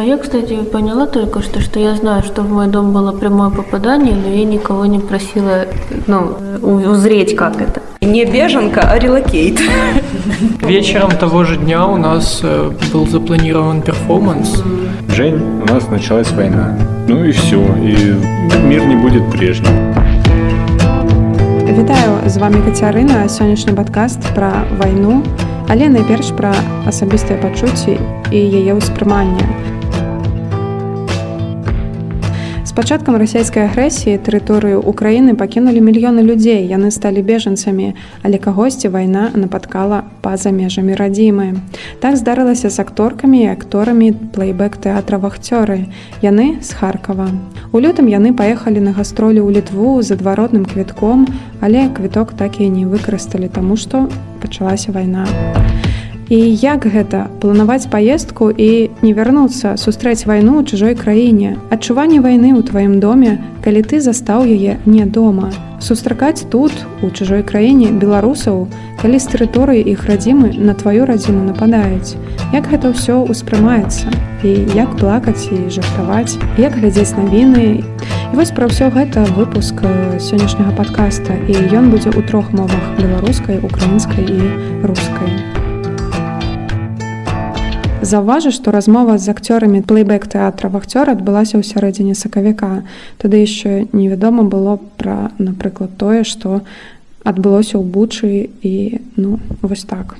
А я, кстати, поняла только что, что я знаю, что в мой дом было прямое попадание, но я никого не просила, ну, узреть, как это. Не беженка, а релокейт. Вечером того же дня у нас э, был запланирован перформанс. Жень, у нас началась война. Ну и все, и мир не будет прежним. Вітаю з вами Кацярына сённяшні падкаст пра вайну, але найперш пра асабістыя пачуцці і яе ўспрыманне. Пачаткам расійскай агрэсіі тэрыторыю Украіны пакінулі мільёны людзей. Яны сталі бежанцамі але кагосьці вайна напаткала па-за межамі радзімы. Так здарылася з акторкамі і акторамі плейбэк тэатра вахцёры яны з харкава. У лютым яны паехалі на гастролі ў літву з адваротным квітком але квіток так і не выкарысталі таму што пачалася вайна. а І як гэта? Планаваць паездку і не вярнуцца сустрэць вайну ў чужой краіне. Адчуванне вайны ў тваім доме калі ты застаў яе не дома. Сустракаць тут у чужой краіне беларусаў калі з тэрыторыі іх радзімы на тваю радзіму нападаюць. Як гэта ўсё ўспрымаецца і як плакаць і жартаваць? Як глядзець навіны? І вось пра ўсё гэта выпуск сённяшняга падкаста. І ён будзе ў трох мовах беларускай украінскай і рускай Заўважу, што размова з акцёрамі плейбэк тэатра вахцёра адбылася ў сярэдзіне сакавіка. Тады яшчэ невядома было пра, напрыклад, тое, што адбылося ў бучы і ну вось так.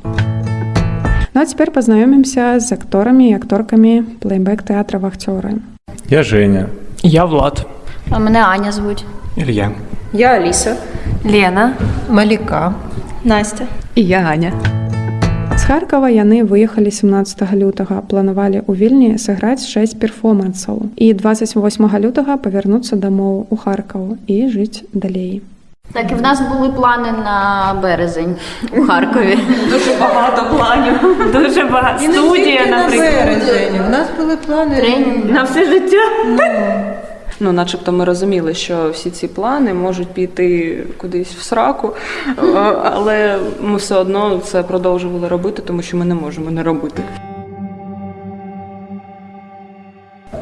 Ну а цяпер пазнаёмімся з акторамі і акторкамі плейбэк тэатра вахцёры. Я Женя. Я Влад. А мене Аня звуть. Илья. Я Аліса. Лена. Маліка. Настя. І я Аня. Харкава яны выехалі 17 лютага планавалі ў вільні сыграць 6 перформансаў і 28 лютага павярнуцца дамоў у харкаў і жыць далей так і в нас були плани на березень у Харкові. Дуже багато планів. Дуже багато. Студія, наприклад. На березень. У нас були плани Тренінг. На все життя. Ну, Начебто ми розуміли, що всі ці плани можуть піти кудись в сраку, але ми все одно це продовжували робити, тому що ми не можемо не робити.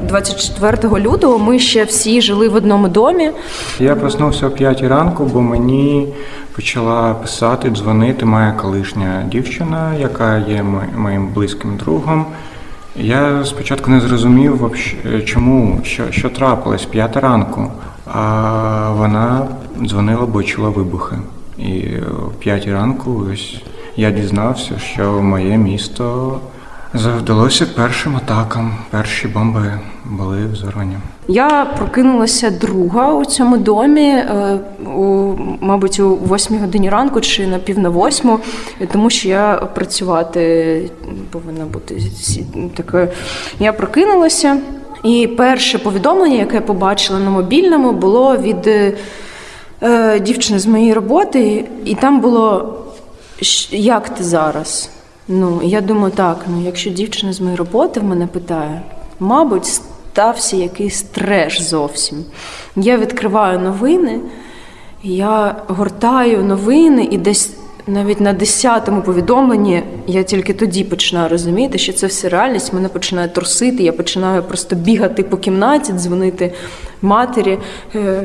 24 лютого ми ще всі жили в одному домі. Я проснувся о 5 ранку, бо мені почала писати, дзвонити моя колишня дівчина, яка є моїм близьким другом. Я спочатку не зрозумів, чому, що що трапилось п'ята ранку, а вона дзвонила, бо чула вибухи. І в п'ятій ранку ось я дізнався, що моє місто завдалося першим атакам. Перші бомби були взорвані. Я прокинулася друга у цьому домі, е, у, мабуть, у восьмій годині ранку чи на пів на восьму, тому що я працювати повинна бути такою. Я прокинулася, і перше повідомлення, яке я побачила на мобільному, було від е, дівчини з моєї роботи, і там було як ти зараз? Ну, я думаю, так, ну якщо дівчина з моєї роботи в мене питає, мабуть, стався якийсь треш зовсім. Я відкриваю новини, я гортаю новини і десь. Навіть на 10-му повідомленні я тільки тоді починаю розуміти, що це все реальність. Мене починає трусити. Я починаю просто бігати по кімнаті, дзвонити матері. Е,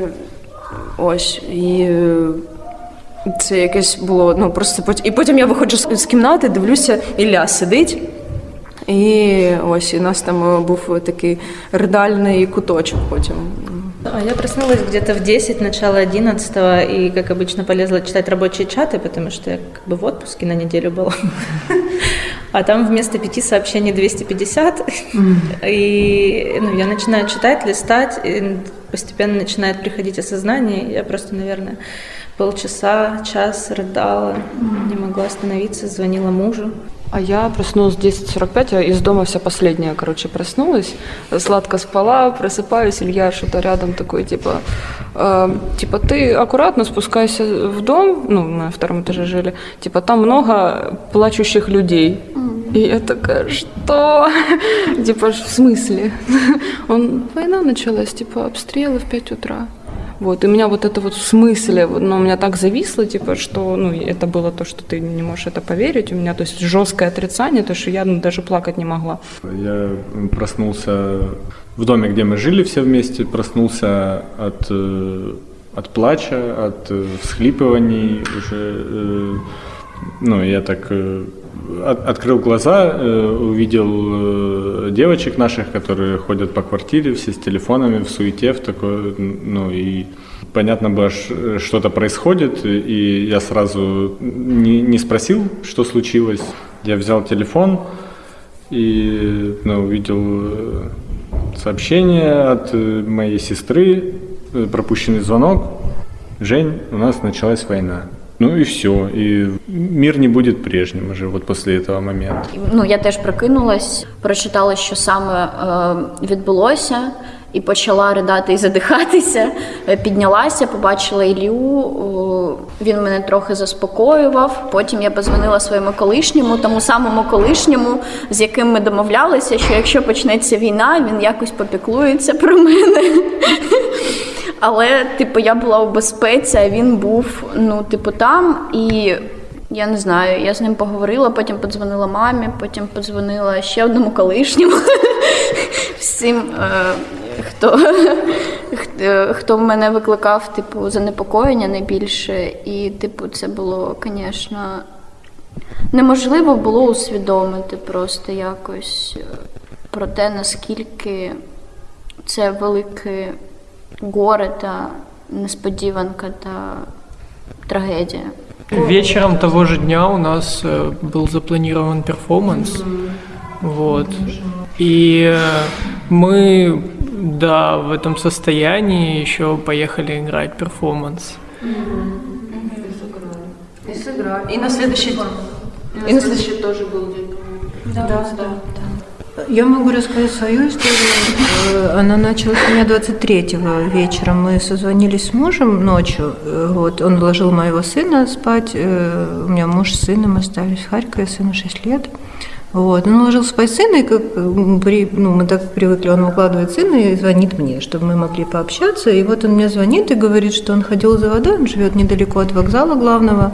ось і е, це якесь було ну просто І потім я виходжу з кімнати, дивлюся, Ілля сидить. І ось у нас там був такий ридальний куточок потім. Я проснулась где-то в 10, начало 11 и, как обычно, полезла читать рабочие чаты, потому что я как бы в отпуске на неделю была. А там вместо пяти сообщений 250. И ну, я начинаю читать, листать, и постепенно начинает приходить осознание. Я просто, наверное, полчаса, час рыдала, не могла остановиться, звонила мужу. А я проснулась в 10.45, я из дома вся последняя, короче, проснулась, сладко спала, просыпаюсь, Илья что-то рядом такой, типа, э, типа, ты аккуратно спускайся в дом, ну, мы на втором этаже жили, типа, там много плачущих людей. И я такая, что? типа, в смысле? Он, война началась, типа, обстрелы в 5 утра. Вот, и у меня вот это вот в смысле, вот, ну, у меня так зависло, типа, что, ну, это было то, что ты не можешь это поверить, у меня, то есть, жесткое отрицание, то, что я ну, даже плакать не могла. Я проснулся в доме, где мы жили все вместе, проснулся от, э, от плача, от э, всхлипываний уже, э, ну, я так от, открыл глаза, увидел девочек наших, которые ходят по квартире, все с телефонами, в суете, в такой, ну, и понятно было, что-то происходит, и я сразу не, не спросил, что случилось. Я взял телефон и ну, увидел сообщение от моей сестры, пропущенный звонок. Жень, у нас началась война. Ну і все, і мір не буде прежнім уже вот після цього моменту. Ну я теж прокинулась, прочитала, що саме е, відбулося, і почала ридати і задихатися. Піднялася, побачила Ілью. Він мене трохи заспокоював. Потім я позвонила своєму колишньому, тому самому колишньому, з яким ми домовлялися, що якщо почнеться війна, він якось попіклується про мене. Але, типу, я була у безпеці, а він був, ну, типу, там і. Я не знаю, я з ним поговорила, потім подзвонила мамі, потім подзвонила ще одному колишньому всім, е, хто хто мене викликав типу, занепокоєння найбільше. І, типу, це було, звісно, неможливо було усвідомити просто якось про те, наскільки це велике горе та несподіванка та трагедія. Вечером того же дня у нас был запланирован перформанс. Вот. И э, мы, да, в этом состоянии еще поехали играть перформанс. И сыграли. И на следующий И на следующий тоже был день. Да, да, да. Я могу рассказать свою историю. Она началась у меня 23-го вечером. Мы созвонились с мужем ночью. Вот, он вложил моего сына спать. Э, у меня муж с сыном остались в Харькове, сыну 6 лет. Вот. Он ложил спать сына, и как, при, ну, мы так привыкли, он укладывает сына и звонит мне, чтобы мы могли пообщаться. И вот он мне звонит и говорит, что он ходил за водой, он живет недалеко от вокзала главного,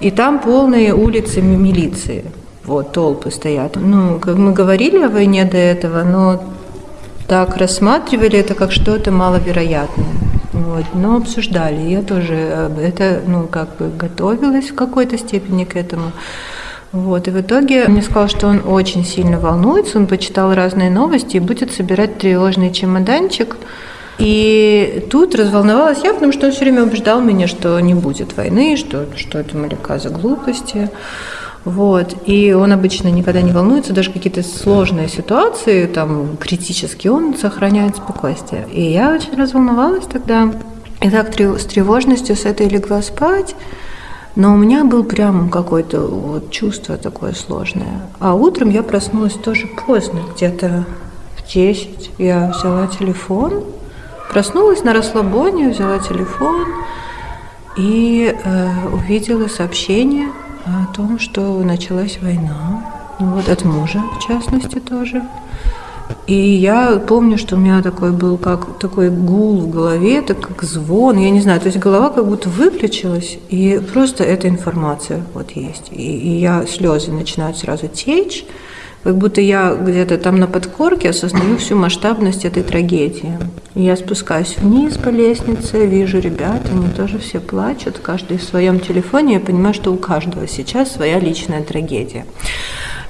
и там полные улицы милиции вот, толпы стоят. Ну, как мы говорили о войне до этого, но так рассматривали это как что-то маловероятное. Вот, но обсуждали. Я тоже это, ну, как бы готовилась в какой-то степени к этому. Вот, и в итоге мне сказал, что он очень сильно волнуется, он почитал разные новости и будет собирать тревожный чемоданчик. И тут разволновалась я, потому что он все время убеждал меня, что не будет войны, что, что это Маляка за глупости. Вот. И он обычно никогда не волнуется, даже какие-то сложные ситуации, там, критические, он сохраняет спокойствие. И я очень разволновалась тогда. И так с тревожностью с этой легла спать. Но у меня был прям какое-то вот чувство такое сложное. А утром я проснулась тоже поздно, где-то в 10. Я взяла телефон, проснулась на расслабоне, взяла телефон и э, увидела сообщение – о том, что началась война, ну, вот от мужа, в частности, тоже. И я помню, что у меня такой был как такой гул в голове, это как звон, я не знаю, то есть голова как будто выключилась, и просто эта информация вот есть. И, и я слезы начинают сразу течь, как будто я где-то там на подкорке осознаю всю масштабность этой трагедии. Я спускаюсь вниз по лестнице, вижу ребят, они тоже все плачут, каждый в своем телефоне. Я понимаю, что у каждого сейчас своя личная трагедия.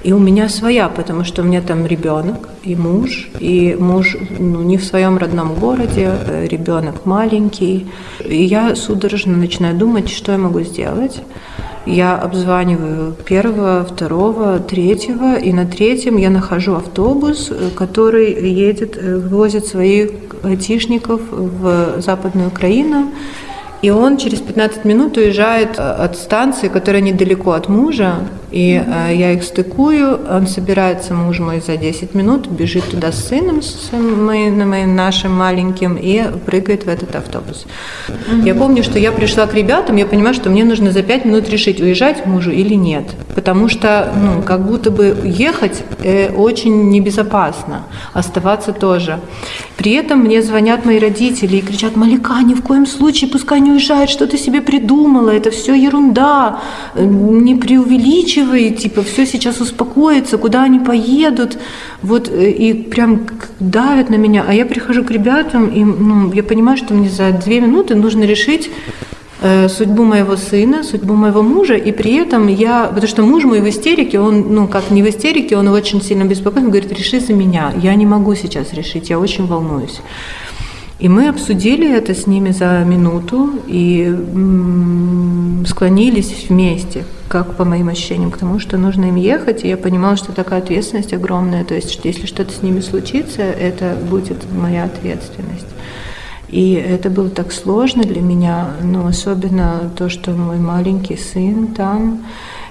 И у меня своя, потому что у меня там ребенок и муж, и муж ну, не в своем родном городе, э, ребенок маленький. И я судорожно начинаю думать, что я могу сделать. Я обзваниваю первого, второго, третьего, и на третьем я нахожу автобус, э, который едет, э, возит своих айтишников в Западную Украину. И он через 15 минут уезжает э, от станции, которая недалеко от мужа, и э, я их стыкую, он собирается, муж мой, за 10 минут, бежит туда с сыном, с моим, моим нашим маленьким, и прыгает в этот автобус. Mm-hmm. Я помню, что я пришла к ребятам, я понимаю, что мне нужно за 5 минут решить, уезжать мужу или нет. Потому что, ну, как будто бы ехать э, очень небезопасно, оставаться тоже. При этом мне звонят мои родители и кричат, Малика, ни в коем случае пускай не уезжает, что ты себе придумала, это все ерунда, не преувеличивай, типа, все сейчас успокоится, куда они поедут, вот, э, и прям давят на меня, а я прихожу к ребятам, и ну, я понимаю, что мне за две минуты нужно решить, э, судьбу моего сына, судьбу моего мужа, и при этом я, потому что муж мой в истерике, он, ну, как не в истерике, он очень сильно беспокоен, говорит, реши за меня, я не могу сейчас решить, я очень волнуюсь. И мы обсудили это с ними за минуту и склонились вместе, как по моим ощущениям, к тому, что нужно им ехать. И я понимала, что такая ответственность огромная. То есть, если что-то с ними случится, это будет моя ответственность. И это было так сложно для меня, но особенно то, что мой маленький сын там.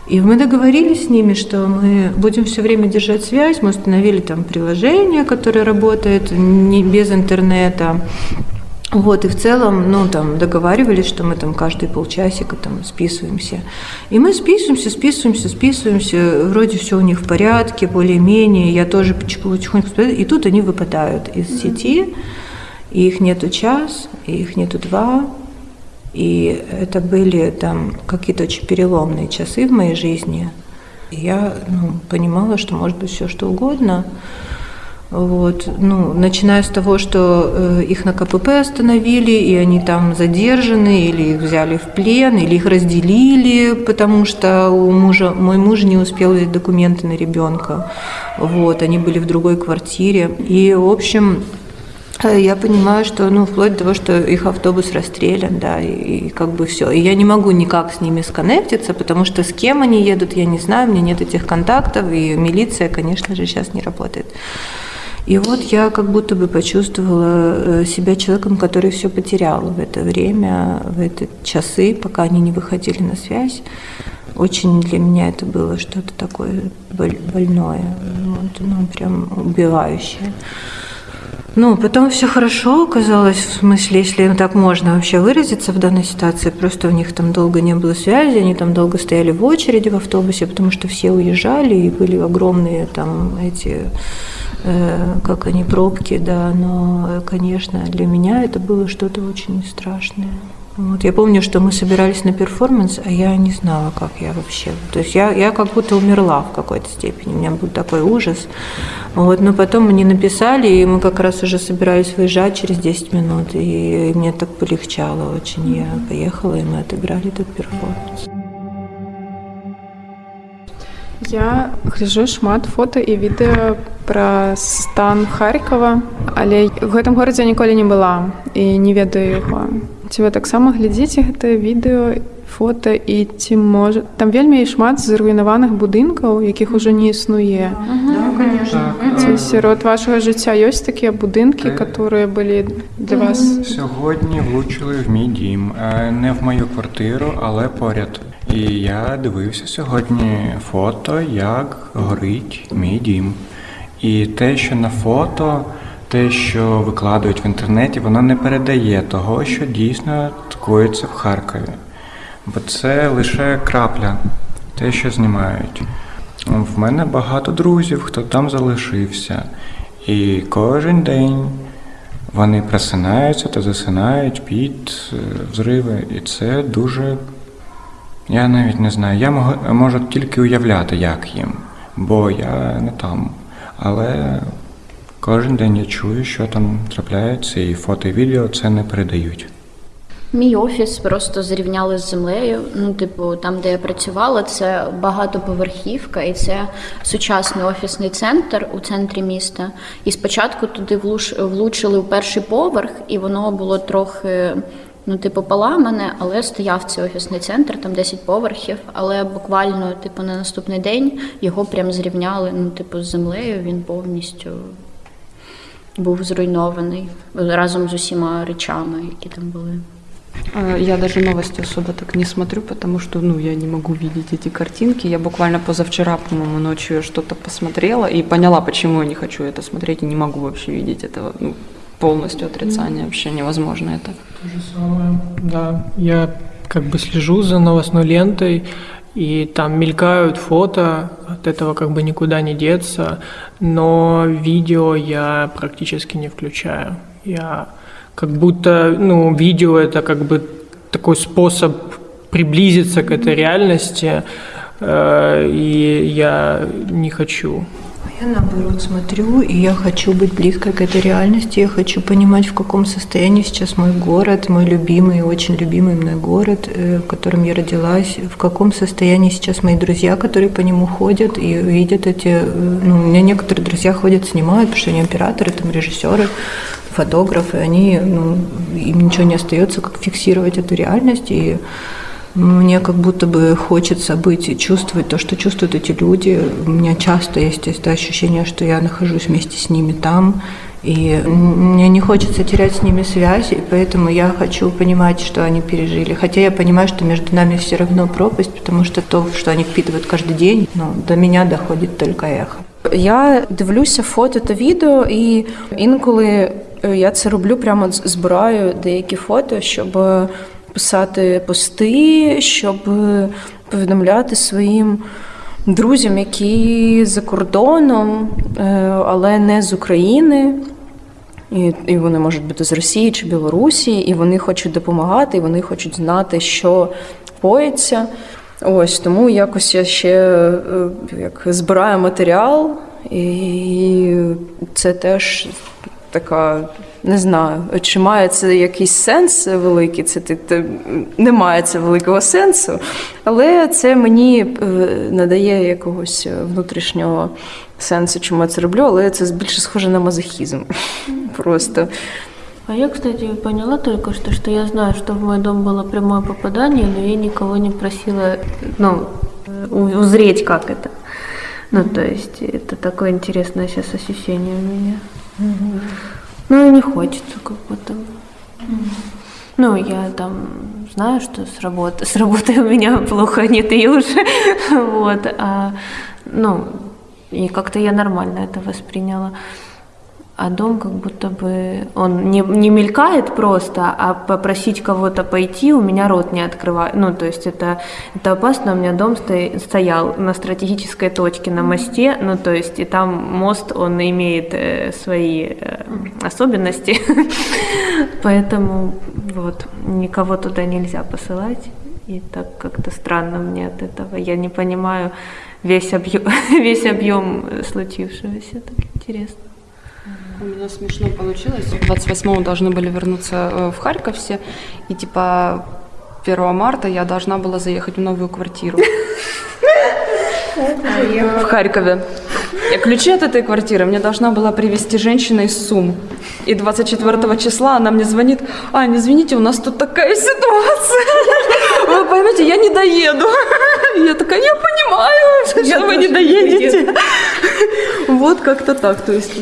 И мы договорились с ними, что мы будем все время держать связь. Мы установили там приложение, которое работает не без интернета. Вот, и в целом, ну, там, договаривались, что мы там каждые полчасика там списываемся. И мы списываемся, списываемся, списываемся, вроде все у них в порядке, более-менее, я тоже потихоньку, и тут они выпадают из сети, и их нету час, и их нету два, и это были там какие-то очень переломные часы в моей жизни. Я ну, понимала, что может быть все что угодно. Вот, ну, начиная с того, что э, их на КПП остановили, и они там задержаны, или их взяли в плен, или их разделили, потому что у мужа, мой муж не успел взять документы на ребенка. Вот, они были в другой квартире. И, в общем, я понимаю, что, ну, вплоть до того, что их автобус расстрелян, да, и, и как бы все. И я не могу никак с ними сконнектиться, потому что с кем они едут, я не знаю, у меня нет этих контактов, и милиция, конечно же, сейчас не работает. И вот я как будто бы почувствовала э, себя человеком, который все потерял в это время, в эти часы, пока они не выходили на связь. Очень для меня это было что-то такое больное, вот, ну, прям убивающее. Ну, потом все хорошо оказалось, в смысле, если так можно вообще выразиться в данной ситуации, просто у них там долго не было связи, они там долго стояли в очереди в автобусе, потому что все уезжали, и были огромные там эти, э, как они, пробки, да, но, конечно, для меня это было что-то очень страшное. Вот, я помню, что мы собирались на перформанс, а я не знала, как я вообще. То есть я, я как будто умерла в какой-то степени. У меня был такой ужас. Вот, но потом мне написали, и мы как раз уже собирались выезжать через 10 минут. И, и мне так полегчало очень. Я поехала, и мы отыграли этот перформанс. Я гляжу шмат фото і відэо пра стан Харькова, але ў гэтым горадзе ніколі не была і не ведаю яго. Ці вы таксама глядзіце гэтае відэо, фота і ці можа там вельмі шмат зруйнаваных будынкаў, якіх ужо не існуе. Ці сярод вашага жыцця ёсць такія будынкі, которые былі для вас. Сьогодні влучили в мій дім, не в мою квартиру, але поряд. І я дивився сьогодні фото, як горить мій дім. І те, що на фото, те, що викладають в інтернеті, воно не передає того, що дійсно коїться в Харкові. Бо це лише крапля, те, що знімають. В мене багато друзів, хто там залишився. І кожен день вони просинаються та засинають під е, взриви. І це дуже я навіть не знаю. Я можу тільки уявляти, як їм, бо я не там. Але кожен день я чую, що там трапляється, і фото і відео це не передають. Мій офіс просто зрівняли з землею. Ну, типу, там, де я працювала, це багатоповерхівка, і це сучасний офісний центр у центрі міста. І спочатку туди влучили у перший поверх, і воно було трохи ну, типу, поламане, але стояв цей офісний центр, там 10 поверхів. Але буквально, типу, на наступний день його прям зрівняли ну, типу, з землею. Він повністю був зруйнований разом з усіма речами, які там були. Я даже новости особо так не смотрю, потому что, ну, я не могу видеть эти картинки. Я буквально позавчера, по-моему, ночью что-то посмотрела и поняла, почему я не хочу это смотреть и не могу вообще видеть этого. Ну, полностью отрицание, вообще невозможно это. То же самое, да. Я как бы слежу за новостной лентой, и там мелькают фото, от этого как бы никуда не деться, но видео я практически не включаю. Я как будто, ну, видео это как бы такой способ приблизиться к этой реальности, э, и я не хочу я наоборот смотрю, и я хочу быть близко к этой реальности, я хочу понимать, в каком состоянии сейчас мой город, мой любимый, очень любимый мной город, э, в котором я родилась, в каком состоянии сейчас мои друзья, которые по нему ходят и видят эти... Э, ну, у меня некоторые друзья ходят, снимают, потому что они операторы, там, режиссеры, фотографы, они, ну, им ничего не остается, как фиксировать эту реальность, и мне как будто бы хочется быть и чувствовать то, что чувствуют эти люди. У меня часто есть это ощущение, что я нахожусь вместе с ними там, и мне не хочется терять с ними связь, и поэтому я хочу понимать, что они пережили. Хотя я понимаю, что между нами все равно пропасть, потому что то, что они впитывают каждый день, ну, до меня доходит только эхо. Я дивлюся фото та відео, і інколи я це роблю прямо збираю деякі фото, щоб писати пости, щоб повідомляти своїм друзям, які за кордоном, е, але не з України. І і вони можуть бути з Росії чи Білорусі, і вони хочуть допомагати, і вони хочуть знати, що коїться. Ось тому якось я ще е, як збираю матеріал, і це теж така не знаю, чи має це якийсь сенс великий, це ти не має це великого сенсу, але це мені е, надає якогось внутрішнього сенсу, чому я це роблю, але це більше схоже на мазохізм. Просто. А я, кстати, поняла только что, что я знаю, что в мой дом было прямое попадание, но я никого не просила, ну, узреть, как это. Ну, то есть, это такое интересное сейчас ощущение у меня. Ну не хочется как будто бы. Ну, я там знаю, что с работы, с работы у меня плохо, нет и уже. вот, а, ну, и как-то я нормально это восприняла а дом как будто бы он не, не мелькает просто, а попросить кого-то пойти у меня рот не открывает. Ну, то есть это, это опасно. У меня дом сто, стоял на стратегической точке на мосте, ну, то есть и там мост, он имеет э, свои э, особенности, поэтому вот никого туда нельзя посылать. И так как-то странно мне от этого. Я не понимаю весь объем, весь объем случившегося. Так интересно. У меня смешно получилось. 28-го должны были вернуться э, в Харьков все. И типа 1 марта я должна была заехать в новую квартиру. В Харькове. И ключи от этой квартиры мне должна была привезти женщина из Сум. И 24 числа она мне звонит, Ань, извините, у нас тут такая ситуация. Вы поймете, я не доеду. Я такая, я понимаю, что вы не доедете. Вот как-то так, то есть.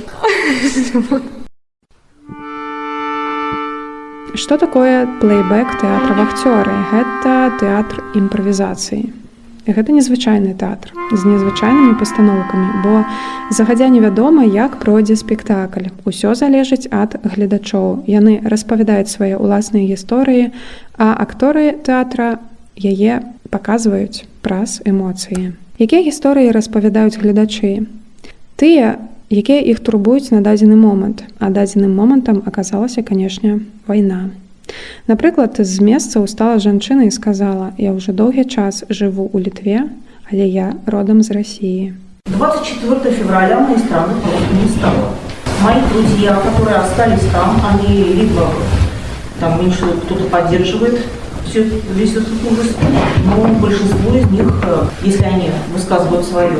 Што такое плейбэк тэатра вахцёры? Гэта тэатр імправізацыі. Гэта незвычайны тэатр з незвычайнымі пастаноўкамі, бо загадзя невядома, як пройдзе спектакль. Усё залежыць ад гледачоў. Яны распавядаюць свае ўласныя гісторыі, а акторы тэатра яе паказваюць праз эмоцыі. Якія гісторыі распавядаюць гледачы? Тыя, якія іх турбуюць на дадзены момант, а дадзеным момантам аказалася, канешне, вайна. Напрыклад, з месца устала жанчына і сказала: « Я ўжо доўгі час жыву ў літве, але я родам з России. 24 февраля моей страны просто не стало. Мои друзья, которые остались там, они либо там меньше кто-то поддерживает все, весь этот ужас, но большинство из них, э, если они высказывают свое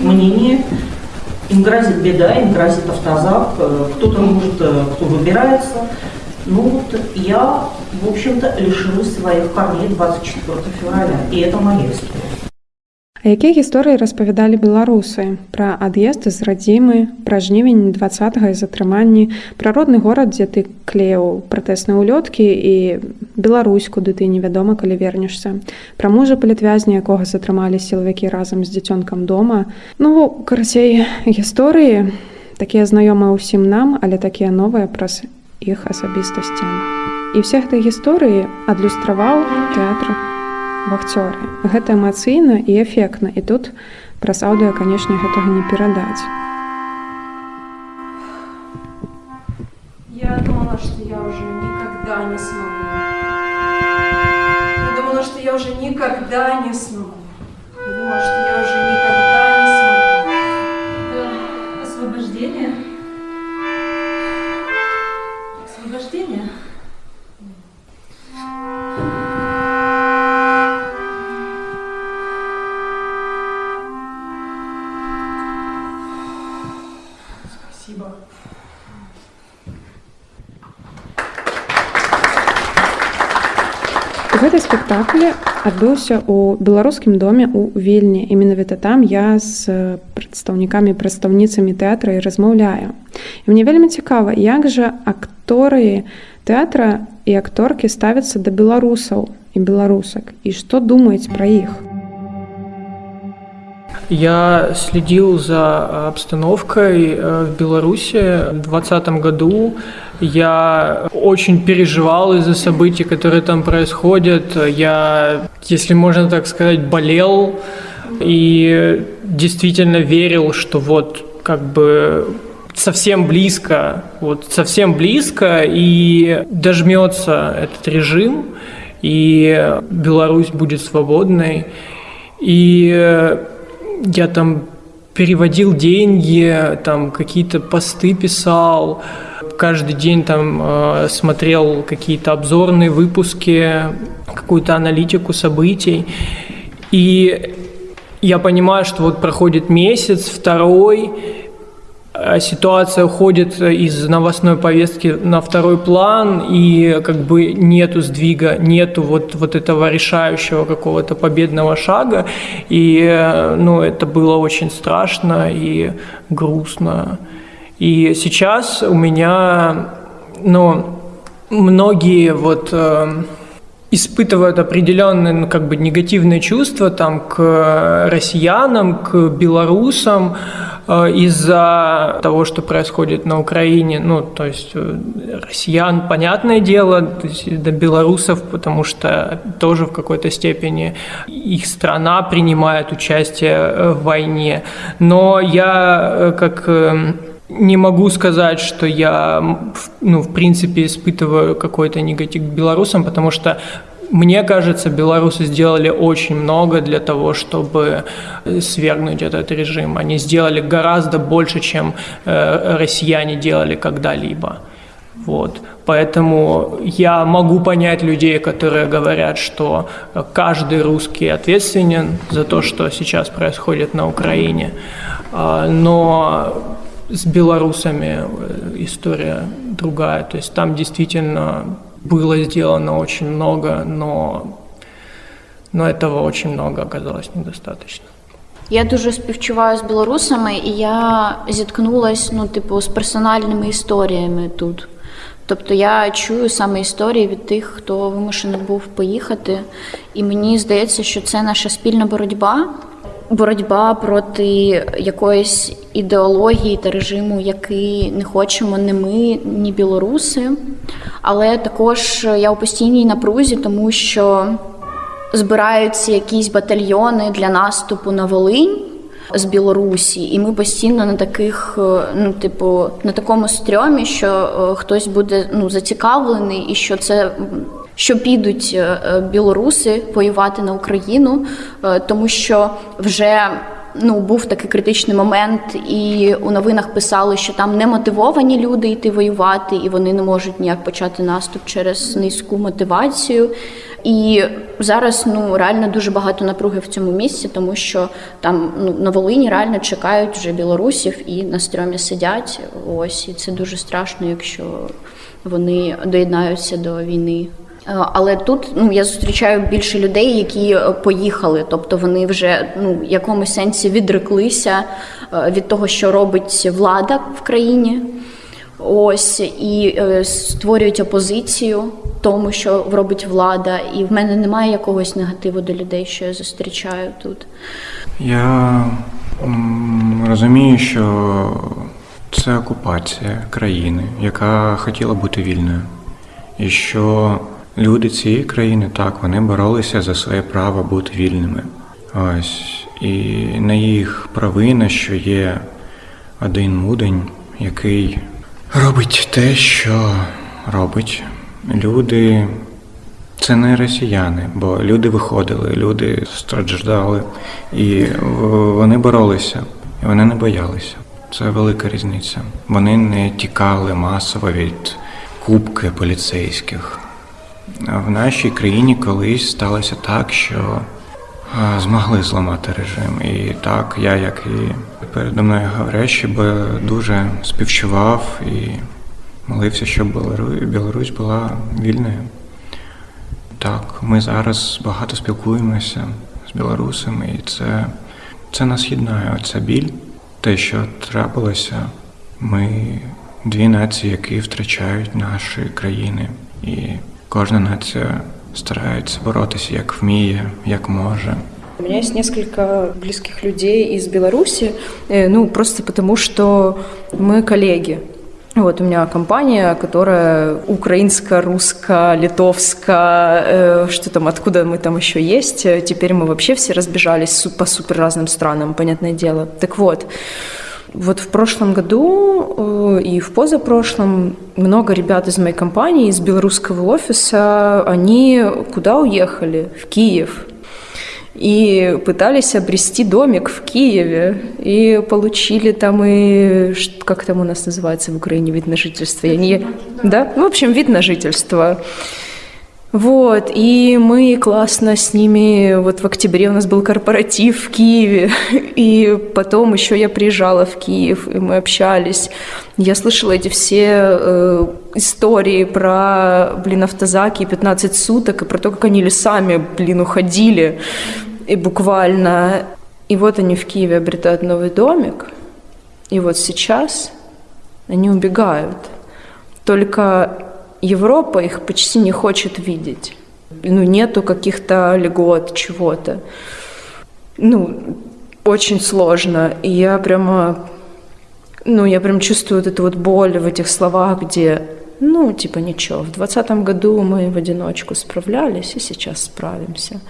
мнение, им грозит беда, им грозит автозак, э, кто-то может, э, кто выбирается. Ну вот я, в общем-то, лишилась своих корней 24 февраля, и это моя история. А якія гісторыі распавядалі беларусы? Пра ад'езд з радзімы пра жнівень два і затрыманні пра родны горад дзе ты клеў пратэсныя ўлёткі і Беларусь куды ты невядома калі вернешся. Пра мужа палітвязня якога затрымалі сілавікі разам з дзіцёнкам дома. Ну карацей гісторыі. Такія знаёмыя ўсім нам але такія новыя праз іх асабістасці і ўсе гэтай гісторыі адлюстраваў тэатр в акцёры. Гэта эмацыйна і эфектна і тут праз аўдыо, канешне, гэтага не перадаць. Я думала, что я уже никогда не смогу. Я думала, что я уже никогда не смогу. Я думала, что я уже никогда не смогу. Освобождение? Освобождение? Спасибо. Гэты спектакль адбыўся ў беларускім доме ў вільні і менавіта там я з прадстаўнікамі прадстаўніцамі тэатра і размаўляю. І мне вельмі цікава, як жа акторы тэатра і акторкі ставяцца да беларусаў і беларусак і што думаюць пра іх. Я следил за обстановкой э, в Беларуси в 2020 году. Я очень переживал из-за событий, которые там происходят. Я, если можно так сказать, болел и действительно верил, что вот как бы совсем близко, вот совсем близко и дожмется этот режим, и Беларусь будет свободной. И я там переводил деньги, там какие-то посты писал, каждый день там э, смотрел какие-то обзорные выпуски, какую-то аналитику событий. И я понимаю, что вот проходит месяц, второй, ситуация уходит из новостной повестки на второй план, и как бы нету сдвига, нету вот, вот этого решающего какого-то победного шага, и ну, это было очень страшно и грустно. И сейчас у меня, ну, многие вот э, испытывают определенные ну, как бы негативные чувства там к россиянам, к белорусам, из-за того, что происходит на Украине, ну, то есть э, россиян, понятное дело, то есть до белорусов, потому что тоже в какой-то степени их страна принимает участие э, в войне. Но я э, как не могу сказать, что я, ну, в принципе, испытываю какой-то негатив к белорусам, потому что мне кажется, белорусы сделали очень много для того, чтобы свергнуть этот режим. Они сделали гораздо больше, чем э, россияне делали когда-либо. Вот. Поэтому я могу понять людей, которые говорят, что каждый русский ответственен за то, что сейчас происходит на Украине. А, но с белорусами э, история другая. То есть там действительно было сделано очень много, но, но этого очень много оказалось недостаточно. Я дуже співчуваю з білорусами, і я зіткнулася ну, типу, з персональними історіями тут. Тобто я чую саме історії від тих, хто вимушений був поїхати. І мені здається, що це наша спільна боротьба боротьба проти якоїсь ідеології та режиму, який не хочемо не ми, ні білоруси. Але також я у постійній напрузі, тому що збираються якісь батальйони для наступу на Волинь. З Білорусі, і ми постійно на таких, ну типу, на такому стрьомі, що хтось буде ну зацікавлений, і що це що підуть е, е, білоруси воювати на Україну, е, тому що вже ну був такий критичний момент, і у новинах писали, що там не мотивовані люди йти воювати, і вони не можуть ніяк почати наступ через низьку мотивацію. І зараз ну реально дуже багато напруги в цьому місці, тому що там ну на Волині реально чекають вже білорусів і на стрьомі сидять. Ось і це дуже страшно, якщо вони доєднаються до війни. Е, але тут ну я зустрічаю більше людей, які е, поїхали, тобто вони вже ну в якомусь сенсі відреклися е, від того, що робить влада в країні. Ось і створюють опозицію тому, що робить влада, і в мене немає якогось негативу до людей, що я зустрічаю тут. Я розумію, що це окупація країни, яка хотіла бути вільною, і що люди цієї країни так, вони боролися за своє право бути вільними. Ось. І на їх провина, що є один мудень, який робить те, що робить. Люди це не росіяни, бо люди виходили, люди страждали, і вони боролися, і вони не боялися. Це велика різниця. Вони не тікали масово від кубки поліцейських. В нашій країні колись сталося так, що змогли зламати режим. І так, я, як і передо мною говорящий, би дуже співчував і молився, щоб Білорусь була вільною. Так, ми зараз багато спілкуємося з білорусами, і це це нас єднає. Оця біль, те, що трапилося, ми дві нації, які втрачають наші країни, і кожна нація старається боротися як вміє, як може. У меня есть несколько близких людей из Беларуси, э, ну, просто потому что мы коллеги. Вот у меня компания, которая украинско-русско-литовско, э, что там, откуда мы там еще есть. Теперь мы вообще все разбежались по супер разным странам, понятное дело. Так вот, вот в прошлом году э, и в позапрошлом много ребят из моей компании, из белорусского офиса, они куда уехали? В Киев и пытались обрести домик в Киеве, и получили там и, как там у нас называется в Украине, вид на жительство, я не... Да? В общем, вид на жительство. Вот, и мы классно с ними, вот в октябре у нас был корпоратив в Киеве, и потом еще я приезжала в Киев, и мы общались. Я слышала эти все э, истории про, блин, автозаки 15 суток, и про то, как они лесами, блин, уходили, и буквально. И вот они в Киеве обретают новый домик, и вот сейчас они убегают. Только Европа их почти не хочет видеть. Ну, нету каких-то льгот, чего-то. Ну, очень сложно. И я прямо, ну, я прям чувствую вот эту вот боль в этих словах, где, ну, типа, ничего, в двадцатом году мы в одиночку справлялись, и сейчас справимся.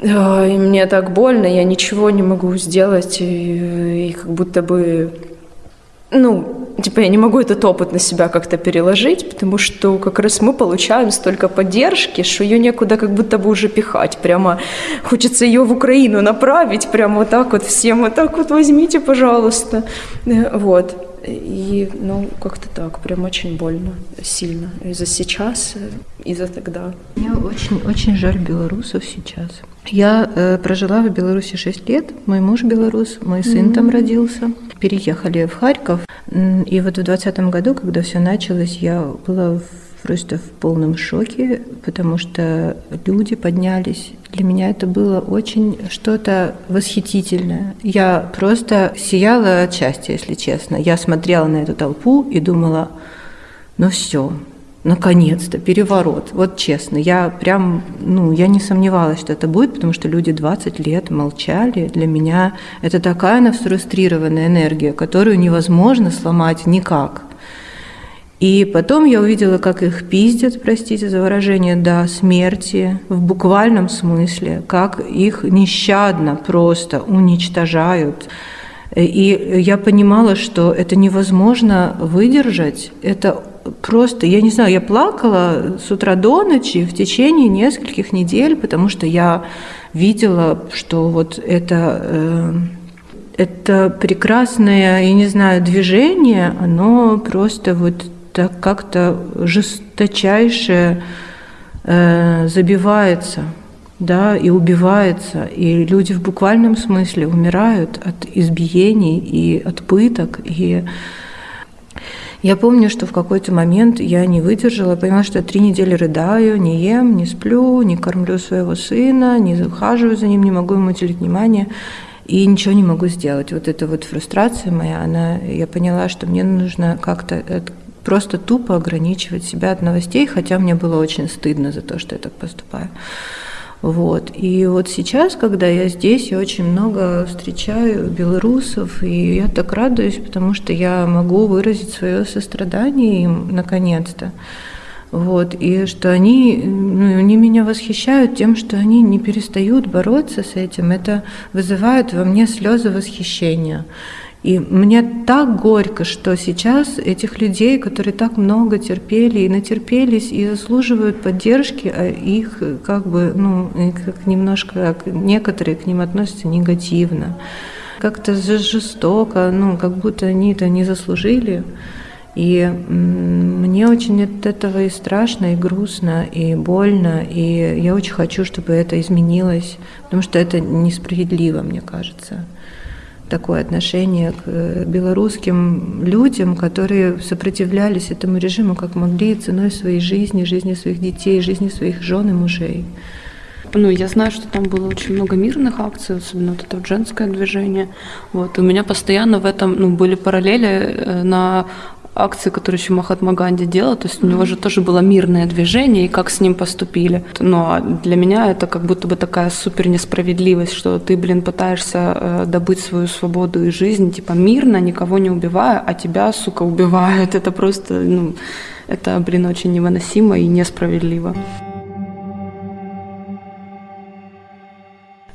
И мне так больно, я ничего не могу сделать, и, и как будто бы ну, типа я не могу этот опыт на себя как-то переложить, потому что как раз мы получаем столько поддержки, что ее некуда как будто бы уже пихать. Прямо хочется ее в Украину направить, прямо вот так вот всем, вот так вот возьмите, пожалуйста. Э, вот. И, ну, как-то так, прям очень больно, сильно. И за сейчас, и за тогда. Мне очень, очень жаль белорусов сейчас. Я э, прожила в Беларуси 6 лет, мой муж белорус, мой сын mm-hmm. там родился. Переехали в Харьков, и вот в 2020 году, когда все началось, я была просто в полном шоке, потому что люди поднялись. Для меня это было очень что-то восхитительное. Я просто сияла от счастья, если честно. Я смотрела на эту толпу и думала, ну все, наконец-то, переворот. Вот честно, я прям, ну, я не сомневалась, что это будет, потому что люди 20 лет молчали. Для меня это такая нафрустрированная энергия, которую невозможно сломать никак. И потом я увидела, как их пиздят, простите за выражение, до смерти, в буквальном смысле, как их нещадно просто уничтожают. И я понимала, что это невозможно выдержать, это просто, я не знаю, я плакала с утра до ночи в течение нескольких недель, потому что я видела, что вот это, э, это прекрасное, я не знаю, движение, оно просто вот так как-то жесточайше э, забивается, да, и убивается, и люди в буквальном смысле умирают от избиений и от пыток, и я помню, что в какой-то момент я не выдержала, поняла, что я три недели рыдаю, не ем, не сплю, не кормлю своего сына, не ухаживаю за ним, не могу ему уделить внимание и ничего не могу сделать. Вот эта вот фрустрация моя, она, я поняла, что мне нужно как-то просто тупо ограничивать себя от новостей, хотя мне было очень стыдно за то, что я так поступаю. Вот. И вот сейчас, когда я здесь, я очень много встречаю белорусов, и я так радуюсь, потому что я могу выразить свое сострадание им наконец-то. Вот, и что они, ну, они меня восхищают тем, что они не перестают бороться с этим. Это вызывает во мне слезы восхищения. И мне так горько, что сейчас этих людей, которые так много терпели и натерпелись и заслуживают поддержки, а их как бы, ну, как немножко, некоторые к ним относятся негативно. Как-то жестоко, ну, как будто они это не заслужили. И мне очень от этого и страшно, и грустно, и больно, и я очень хочу, чтобы это изменилось, потому что это несправедливо, мне кажется такое отношение к э, белорусским людям, которые сопротивлялись этому режиму как могли ценой своей жизни, жизни своих детей, жизни своих жен и мужей. Ну, я знаю, что там было очень много мирных акций, особенно вот это женское движение. Вот. И у меня постоянно в этом ну, были параллели э, на акции, которые еще Махатма Ганди делал, то есть у него же тоже было мирное движение, и как с ним поступили. Но для меня это как будто бы такая супер несправедливость, что ты, блин, пытаешься э, добыть свою свободу и жизнь, типа мирно, никого не убивая, а тебя, сука, убивают. Это просто, ну, это, блин, очень невыносимо и несправедливо.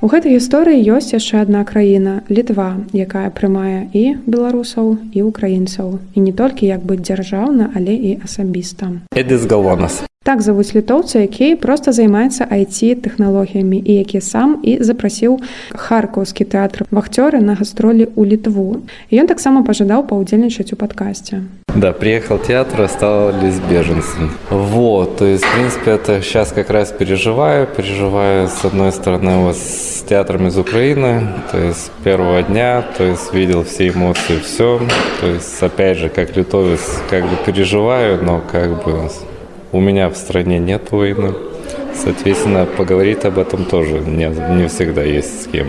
У гэтай гісторыі ёсць яшчэ адна краіна літва якая прымае і беларусаў і украінцаў. І не толькі як бы дзяржаўна але і асабіста. Эдыс галванас Так завуць літоўца, які проста займаецца IT-тэхналогіямі і які сам і запрасіў харкаўскі тэатр вахцёры на гастролі ў літву. І ён таксама пажадаў паўдзельнічаць у падкасці. Да, приехал в театр, остались беженцем. Вот, то есть, в принципе, это сейчас как раз переживаю. Переживаю, с одной стороны, вот с театром из Украины, то есть, с первого дня, то есть, видел все эмоции, все. То есть, опять же, как литовец, как бы переживаю, но как бы у меня в стране нет войны. Соответственно, поговорить об этом тоже не, не всегда есть с кем.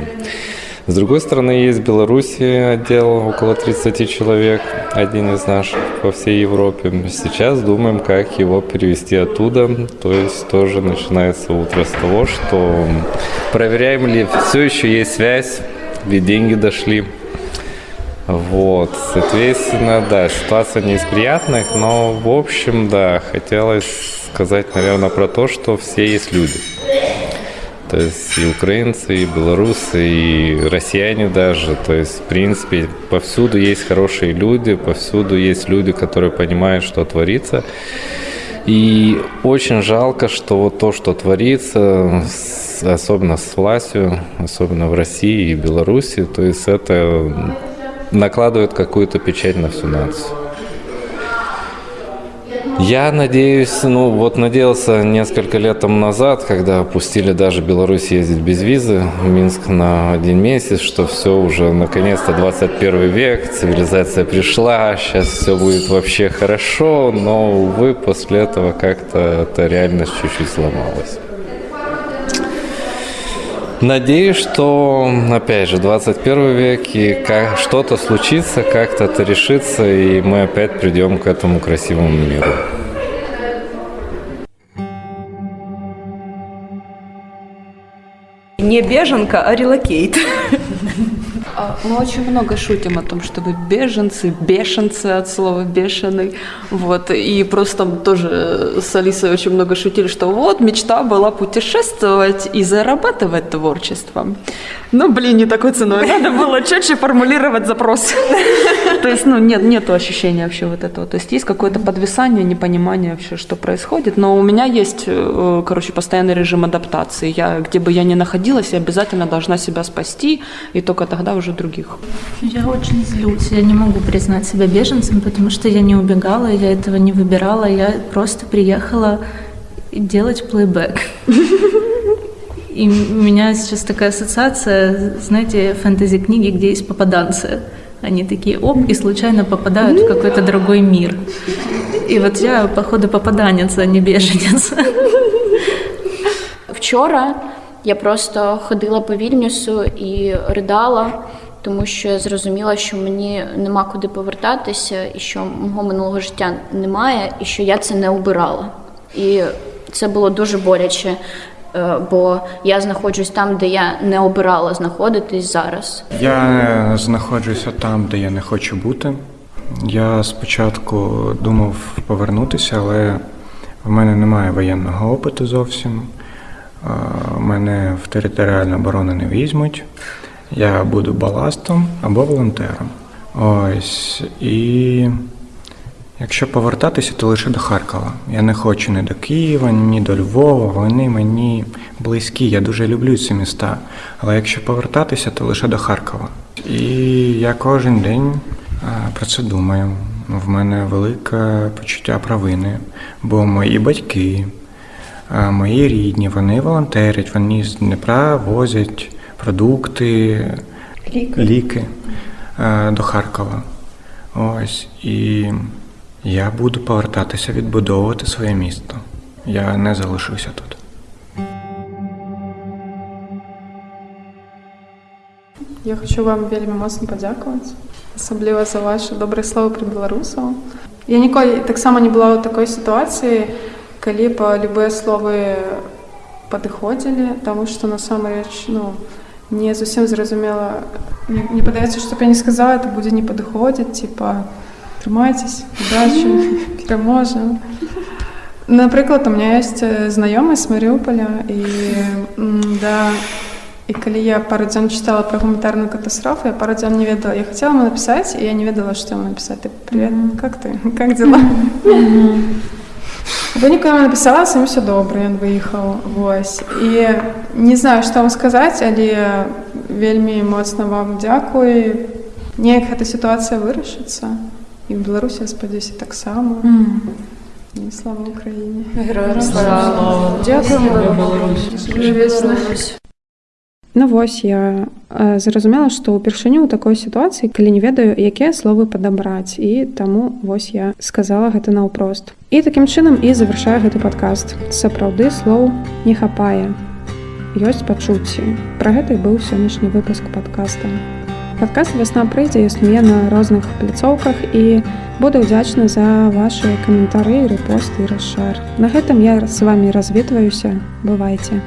С другой стороны, есть в Беларуси отдел около 30 человек, один из наших по всей Европе. Сейчас думаем, как его перевести оттуда. То есть тоже начинается утро с того, что проверяем ли все еще есть связь, ведь деньги дошли. Вот, соответственно, да, ситуация не из приятных, но, в общем, да, хотелось сказать, наверное, про то, что все есть люди. То есть и украинцы, и белорусы, и россияне даже. То есть, в принципе, повсюду есть хорошие люди, повсюду есть люди, которые понимают, что творится. И очень жалко, что вот то, что творится, особенно с властью, особенно в России и Беларуси, то есть это накладывает какую-то печать на всю нацию. Я надеюсь, ну вот надеялся несколько лет тому назад, когда опустили даже Беларусь ездить без визы в Минск на один месяц, что все уже наконец-то 21 век, цивилизация пришла, сейчас все будет вообще хорошо, но, увы, после этого как-то эта реальность чуть-чуть сломалась. Надеюсь, что, опять же, 21 век, и что-то случится, как-то это решится, и мы опять придем к этому красивому миру. Не беженка, а релокейт. А, мы очень много шутим о том, что вы беженцы, бешенцы от слова бешеный. Вот. И просто там тоже с Алисой очень много шутили, что вот мечта была путешествовать и зарабатывать творчеством. Ну, блин, не такой ценой. Надо было четче формулировать запрос. То есть, ну, нет, нет ощущения вообще вот этого. То есть есть какое-то подвисание, непонимание вообще, что происходит. Но у меня есть, э, короче, постоянный режим адаптации. Я, где бы я ни находилась, я обязательно должна себя спасти, и только тогда уже других. Я очень злюсь. Я не могу признать себя беженцем, потому что я не убегала, я этого не выбирала. Я просто приехала делать плейбэк. И у меня сейчас такая ассоциация, знаете, фэнтези-книги, где есть попаданцы. Они такие, оп, и случайно попадают в какой-то другой мир. И вот я, походу, попаданец, а не беженец. Вчора я просто ходила по Вільнюсу і ридала, тому що я зрозуміла, що мені нема куди повертатися, і що мого минулого життя немає, і що я це не обирала. І це було дуже боляче. Е, бо я знаходжусь там, де я не обирала знаходитись зараз. Я знаходжуся там, де я не хочу бути. Я спочатку думав повернутися, але В мене немає воєнного опиту зовсім. Мене в територіальну оборону не візьмуть. Я буду баластом або волонтером. Ось. І якщо повертатися, то лише до Харкова. Я не хочу ні до Києва, ні до Львова. Вони мені близькі. Я дуже люблю ці міста. Але якщо повертатися, то лише до Харкова. І я кожен день про це думаю. В мене велике почуття провини, бо мої батьки, мої рідні, вони волонтерять, вони з Дніпра возять продукти, Ліки. ліки е, до Харкова. Ось. І я буду повертатися відбудовувати своє місто. Я не залишуся тут. Я хочу вам вельмі моцна падзякаваць асабліва за ваши добрыя словы пра беларусаў я ніколі таксама не была ў такой сітуацыі калі па любыя словы падыходзілі таму што насамрэч ну не зусім зразумела мне, мне падаецца што б я не сказала это будзе не падыходзіць типа трымайцесь удачи пераможам напрыклад у меня есть знаёмы з марыуполя і м, да і калі я пару дзён чытала пра гуманітарную катастрофу я пару дзён не ведала я хотела ему написать і я не ведала што ему написать ты привет как ты как дела выніку я написала сам все добра ён выехаў вось. І не знаю што вам сказаць але вельмі моцна вам дзякуй неяк эта сітуацыя вырашыцца і в беларусі спадзяюся таксама і слава украіне Героям слава. Ну вось я э, зразумела, што ўпершыню ў такой сітуацыі, калі не ведаю, якія словы падабраць і таму вось я сказала гэта наўпрост. І такім чынам і завяршаю гэты падкаст. Сапраўды слоў не хапае. Ёсць пачуцці. Пра гэта і быў сённяшні выпуск падкаста. Падкаст вясна прыйдзе існуе на розных пляцоўках і буду ўдзячна за вашы каментары, рэпосты і расшар. На гэтым я з вами развітваюся, бывайце.